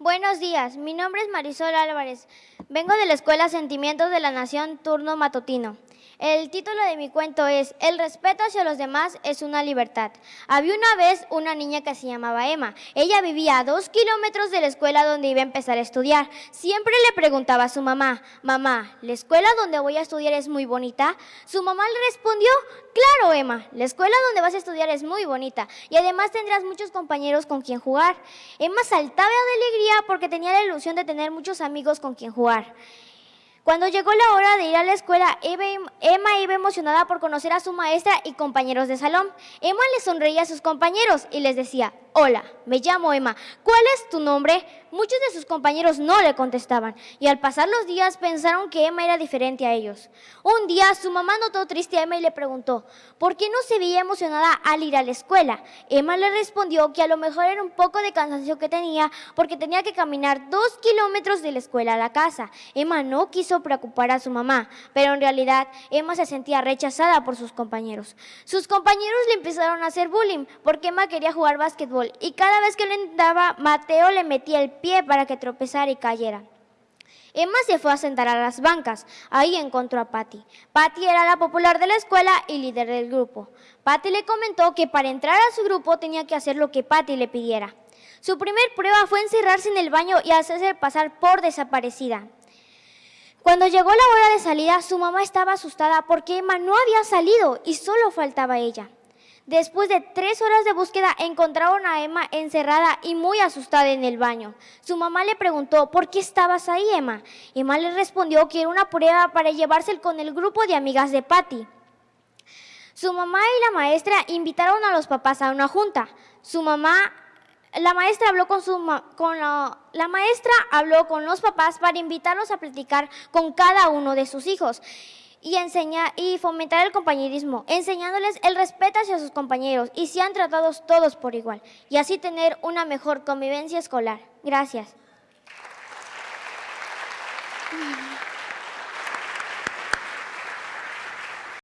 Buenos días, mi nombre es Marisol Álvarez. Vengo de la Escuela Sentimientos de la Nación, turno matutino. El título de mi cuento es El respeto hacia los demás es una libertad. Había una vez una niña que se llamaba Emma. Ella vivía a dos kilómetros de la escuela donde iba a empezar a estudiar. Siempre le preguntaba a su mamá, mamá, ¿la escuela donde voy a estudiar es muy bonita? Su mamá le respondió, la escuela donde vas a estudiar es muy bonita y además tendrás muchos compañeros con quien jugar. Emma saltaba de alegría porque tenía la ilusión de tener muchos amigos con quien jugar. Cuando llegó la hora de ir a la escuela, Emma iba emocionada por conocer a su maestra y compañeros de salón. Emma le sonreía a sus compañeros y les decía, Hola, me llamo Emma. ¿Cuál es tu nombre? Muchos de sus compañeros no le contestaban y al pasar los días pensaron que Emma era diferente a ellos. Un día su mamá notó triste a Emma y le preguntó, ¿por qué no se veía emocionada al ir a la escuela? Emma le respondió que a lo mejor era un poco de cansancio que tenía porque tenía que caminar dos kilómetros de la escuela a la casa. Emma no quiso preocupar a su mamá, pero en realidad Emma se sentía rechazada por sus compañeros. Sus compañeros le empezaron a hacer bullying porque Emma quería jugar básquetbol y cada vez que lo intentaba, Mateo le metía el pie para que tropezara y cayera. Emma se fue a sentar a las bancas. Ahí encontró a Patty. Patty era la popular de la escuela y líder del grupo. Patty le comentó que para entrar a su grupo tenía que hacer lo que Patty le pidiera. Su primer prueba fue encerrarse en el baño y hacerse pasar por desaparecida. Cuando llegó la hora de salida, su mamá estaba asustada porque Emma no había salido y solo faltaba ella. Después de tres horas de búsqueda, encontraron a Emma encerrada y muy asustada en el baño. Su mamá le preguntó, ¿por qué estabas ahí, Emma? Emma le respondió que era una prueba para llevarse con el grupo de amigas de Patty. Su mamá y la maestra invitaron a los papás a una junta. Su mamá, la maestra habló con, los papás para invitarlos a platicar con cada uno de sus hijos y, enseñar, y fomentar el compañerismo, enseñándoles el respeto hacia sus compañeros y sean tratados todos por igual, y así tener una mejor convivencia escolar. Gracias.